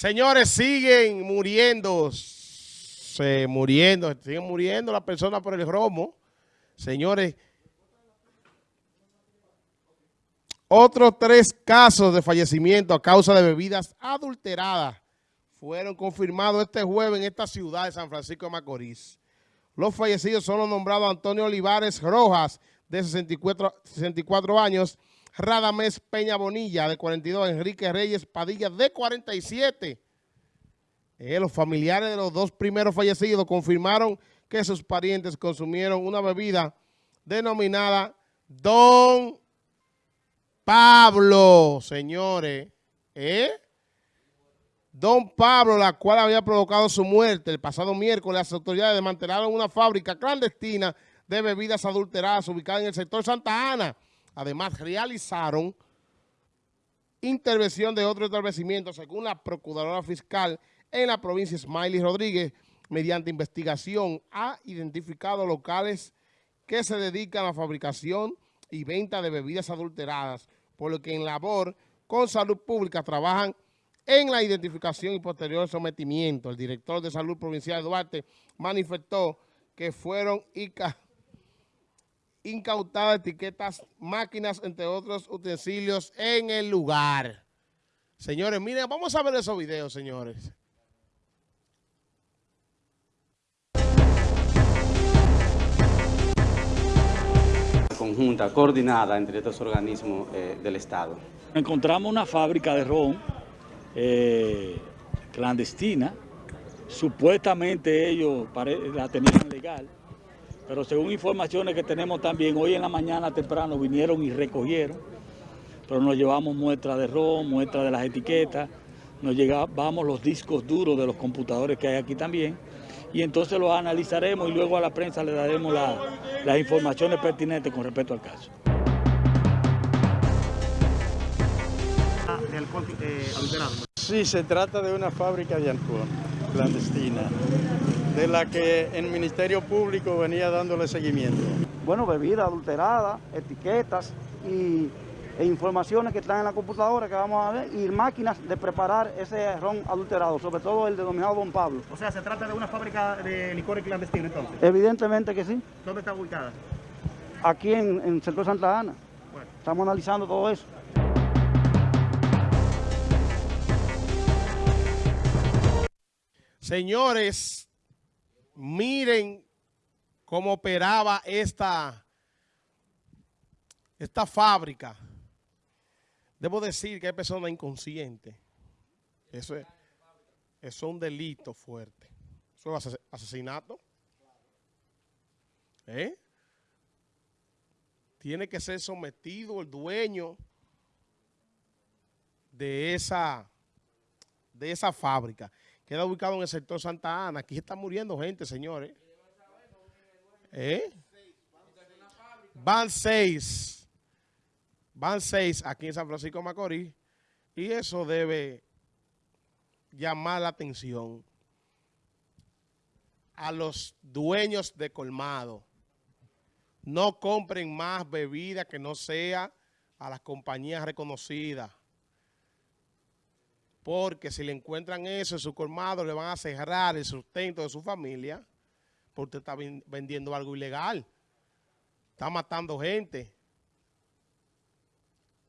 Señores, siguen muriendo, se muriendo, siguen muriendo las personas por el romo. Señores, otros tres casos de fallecimiento a causa de bebidas adulteradas fueron confirmados este jueves en esta ciudad de San Francisco de Macorís. Los fallecidos son los nombrados Antonio Olivares Rojas, de 64, 64 años, Radamés Peña Bonilla, de 42, Enrique Reyes Padilla, de 47. Eh, los familiares de los dos primeros fallecidos confirmaron que sus parientes consumieron una bebida denominada Don Pablo, señores. ¿Eh? Don Pablo, la cual había provocado su muerte el pasado miércoles, las autoridades desmantelaron una fábrica clandestina de bebidas adulteradas ubicada en el sector Santa Ana. Además, realizaron intervención de otro establecimiento, según la Procuradora Fiscal en la provincia Smiley Rodríguez, mediante investigación, ha identificado locales que se dedican a la fabricación y venta de bebidas adulteradas, por lo que en labor con salud pública trabajan en la identificación y posterior sometimiento. El director de Salud Provincial Duarte manifestó que fueron incautadas etiquetas, máquinas, entre otros utensilios en el lugar. Señores, miren, vamos a ver esos videos, señores. conjunta, coordinada entre estos organismos eh, del Estado. Encontramos una fábrica de ron eh, clandestina, supuestamente ellos la tenían legal, pero según informaciones que tenemos también, hoy en la mañana temprano vinieron y recogieron, pero nos llevamos muestras de ron, muestras de las etiquetas, nos llevamos los discos duros de los computadores que hay aquí también, y entonces los analizaremos y luego a la prensa le daremos las informaciones pertinentes con respecto al caso. Eh, sí, se trata de una fábrica de alcohol clandestina, de la que el Ministerio Público venía dándole seguimiento. Bueno, bebida adulterada, etiquetas y e informaciones que están en la computadora que vamos a ver y máquinas de preparar ese ron adulterado, sobre todo el denominado Don Pablo. O sea, ¿se trata de una fábrica de licores clandestinos entonces? Evidentemente que sí. ¿Dónde está ubicada? Aquí en, en el sector Santa Ana. Estamos analizando todo eso. Señores, miren cómo operaba esta, esta fábrica. Debo decir que hay personas inconscientes. Eso es, eso es un delito fuerte. Eso es asesinato. ¿Eh? Tiene que ser sometido el dueño de esa, de esa fábrica. Queda ubicado en el sector Santa Ana. Aquí está muriendo gente, señores. ¿Eh? Van seis. Van seis aquí en San Francisco Macorís. Y eso debe llamar la atención a los dueños de colmado. No compren más bebida que no sea a las compañías reconocidas porque si le encuentran eso en su colmado, le van a cerrar el sustento de su familia, porque está vendiendo algo ilegal. Está matando gente.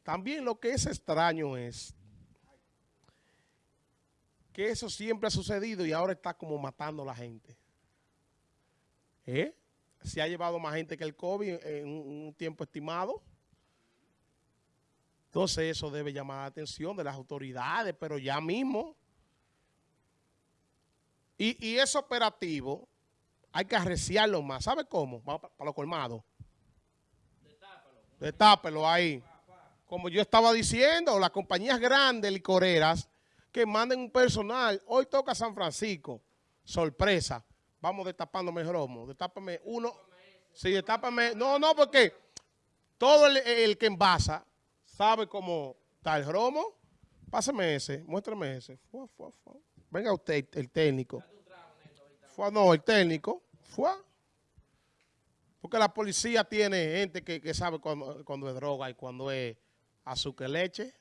También lo que es extraño es que eso siempre ha sucedido y ahora está como matando a la gente. ¿Eh? Se ha llevado más gente que el COVID en un tiempo estimado. Entonces eso debe llamar la atención de las autoridades, pero ya mismo. Y, y ese operativo hay que arreciarlo más. ¿Sabe cómo? Vamos para, los colmados. Detápelo. Detápelo ahí. Como yo estaba diciendo, las compañías grandes licoreras que manden un personal. Hoy toca San Francisco. Sorpresa. Vamos destapándome el romo. Destápame uno. Sí, destápame. No, no, porque todo el, el que envasa sabe cómo está el romo. Pásame ese, muéstrame ese. Venga usted, el técnico. no, el técnico. Porque la policía tiene gente que, sabe cuando, es droga y cuando es azúcar leche.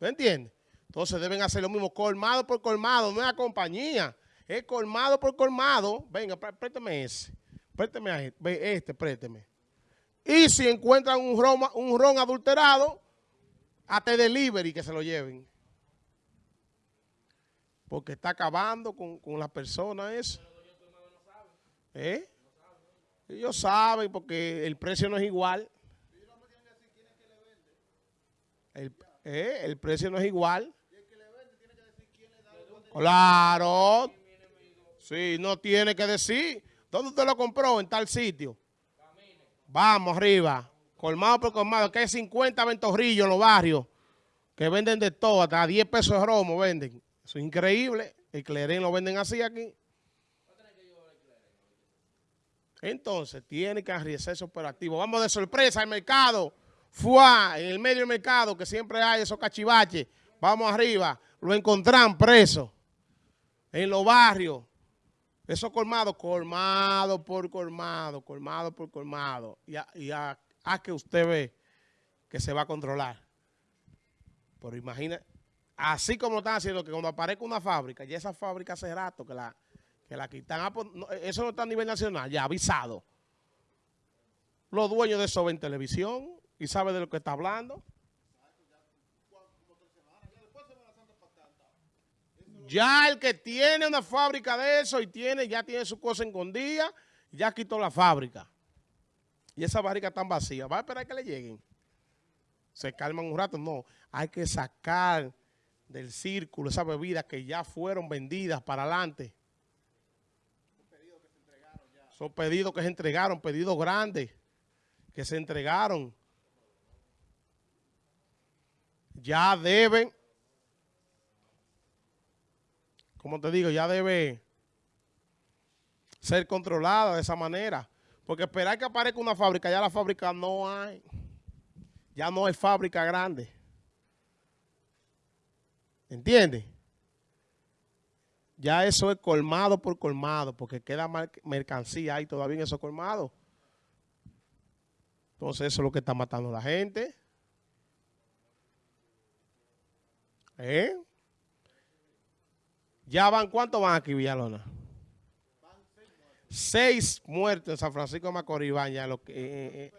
¿Me entiende? Entonces deben hacer lo mismo, colmado por colmado, no es la compañía, es colmado por colmado. Venga, pré- présteme ese, présteme a este, este, présteme. Y si encuentran un ron, un ron adulterado, hasta delivery que se lo lleven. Porque está acabando con, con las personas eso. ¿Eh? Ellos saben porque el precio no es igual. El, eh, el precio no es igual. Claro. Sí, no tiene que decir. ¿Dónde usted lo compró? En tal sitio. Vamos arriba. Colmado por colmado. Que hay 50 ventorrillos en los barrios que venden de todo. Hasta 10 pesos de romo venden. Eso es increíble. El clerén lo venden así aquí. Entonces, tiene que arriesgarse operativo. Vamos de sorpresa al mercado. Fuá, en el medio del mercado, que siempre hay esos cachivaches. Vamos arriba. Lo encontrán preso. En los barrios. Esos colmados, colmado por colmado, colmado por colmado. Y a, y a- a que usted ve que se va a controlar. Pero imagina, así como están haciendo que cuando aparezca una fábrica, ya esa fábrica hace rato que la, que la quitan. Ah, pues, eso no está a nivel nacional, ya avisado. Los dueños de eso ven televisión y saben de lo que está hablando. Ya el que tiene una fábrica de eso y tiene, ya tiene su cosa escondida, ya quitó la fábrica. Y esa fábrica está vacía. Va a esperar que le lleguen. Se calman un rato. No, hay que sacar del círculo esas bebidas que ya fueron vendidas para adelante. Son pedidos que se entregaron, pedidos grandes que se entregaron. Ya deben, como te digo, ya debe ser controlada de esa manera. Porque esperar que aparezca una fábrica, ya la fábrica no hay. Ya no hay fábrica grande. ¿Entiendes? Ya eso es colmado por colmado, porque queda mercancía ahí todavía en esos colmados. Entonces eso es lo que está matando a la gente. ¿Eh? ¿Ya van cuántos van aquí, Villalona? Seis muertos en San Francisco de Macorís van ya. Lo que, eh, eh,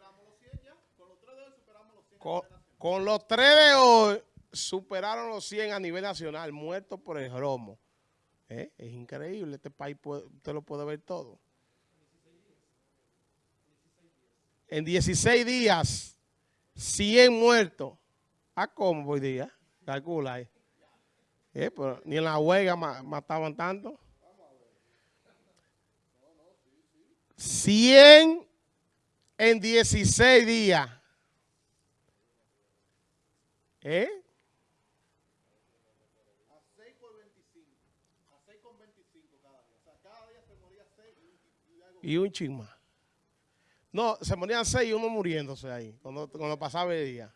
con, con los tres de hoy superaron los 100 a nivel nacional, muertos por el romo. ¿Eh? Es increíble, este país puede- usted lo puede ver todo. En 16 días, 100 muertos. ¿A cómo hoy día? Calcula ahí. Eh, pero ni en la huelga ma- mataban tanto. 100 en 16 días. ¿Eh? Y un chin más. No, se morían seis y uno muriéndose ahí, cuando, cuando pasaba el día.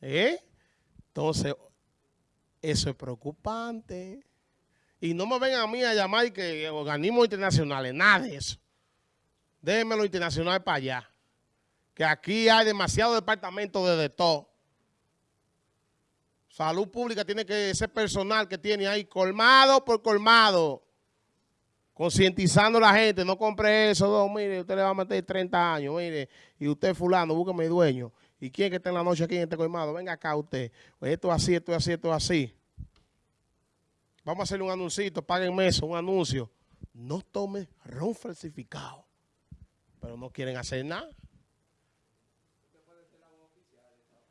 ¿Eh? Entonces, eso es preocupante. Y no me vengan a mí a llamar que organismos internacionales, nada de eso. Déjenme lo internacional para allá. Que aquí hay demasiados departamentos de, de todo. Salud pública tiene que, ese personal que tiene ahí, colmado por colmado, concientizando a la gente, no compre eso, no, mire, usted le va a meter 30 años, mire, y usted fulano, búsqueme dueño. ¿Y quién que está en la noche aquí en este colmado? Venga acá usted. Esto es así, esto es así, esto es así. Vamos a hacerle un anuncito, páguenme eso, un anuncio. No tome ron falsificado. Pero no quieren hacer nada.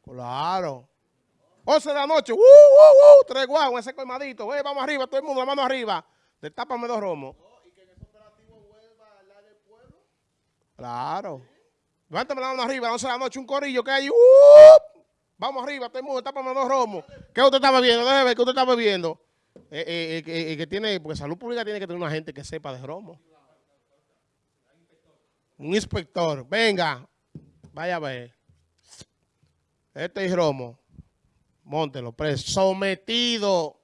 Claro. 11 de la noche, ¡uh, uh, uh! Tres guau, ese colmadito. Eh, vamos arriba, todo el mundo, la mano arriba. Destápame dos romos. Claro. Levántame la mano arriba, 11 de la noche, un corillo que hay. ¡uh! Vamos arriba, todo el mundo, destápame dos romos. ¿Qué usted está bebiendo? Déjeme ver, ¿qué usted está bebiendo? Eh, eh, eh, eh, que tiene, porque salud pública tiene que tener una gente que sepa de romo. Un inspector, venga, vaya a ver. Este es romo. Móntelo, preso. Sometido.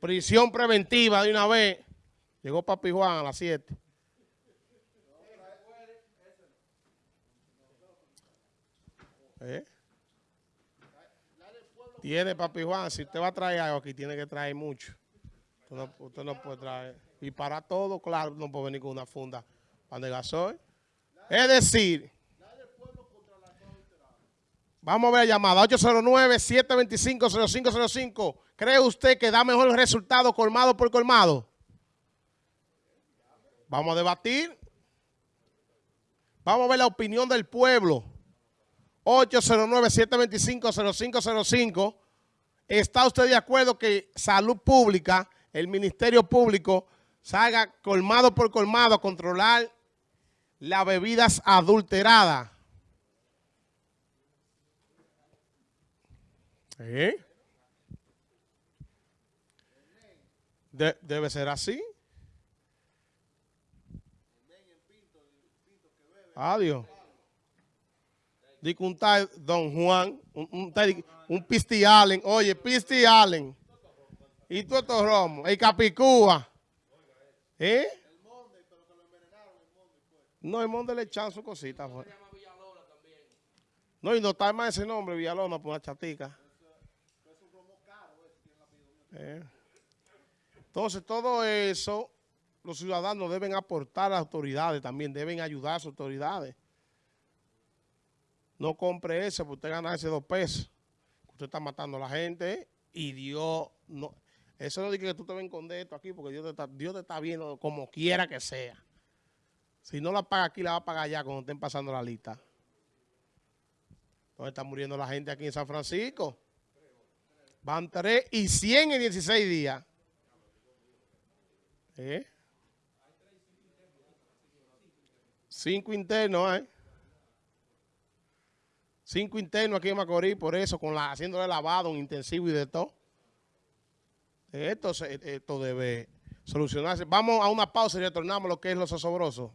Prisión preventiva de una vez. Llegó Papi Juan a las 7. ¿Eh? Tiene, papi Juan, si usted va a traer algo aquí, tiene que traer mucho. Usted no, usted no puede traer. Y para todo, claro, no puede venir con una funda pan de gasoil. Es decir, vamos a ver la llamada, 809-725-0505. ¿Cree usted que da mejor resultado colmado por colmado? Vamos a debatir. Vamos a ver la opinión del pueblo. 809-725-0505. ¿Está usted de acuerdo que Salud Pública, el Ministerio Público, salga colmado por colmado a controlar las bebidas adulteradas? ¿Eh? De- debe ser así. Adiós. Dice un tal Don Juan, un, un, un Pisti Allen, oye, Pisti Allen. Y estos romos, el Capicúa. ¿Eh? No, el Monde le echan su cosita. fue. No, y no está más ese nombre, Villalona, por una chatica. Eh. Entonces, todo eso, los ciudadanos deben aportar a las autoridades también, deben ayudar a las autoridades. No compre ese, porque usted gana ese dos pesos. Usted está matando a la gente y Dios no. Eso no dice que tú te ves con esto aquí, porque Dios te, está, Dios te está viendo como quiera que sea. Si no la paga aquí, la va a pagar allá cuando estén pasando la lista. Entonces está muriendo la gente aquí en San Francisco. Van 3 y 100 en 16 días. ¿Eh? Cinco internos, ¿eh? Cinco internos aquí en Macorís, por eso, con la haciéndole lavado, un intensivo y de todo. Esto, esto debe solucionarse. Vamos a una pausa y retornamos lo que es los osobrosos.